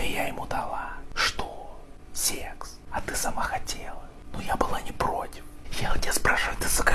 и я ему дала. Что? Секс. А ты сама хотела. Но я была не против. Я у тебя спрашиваю, ты, сука,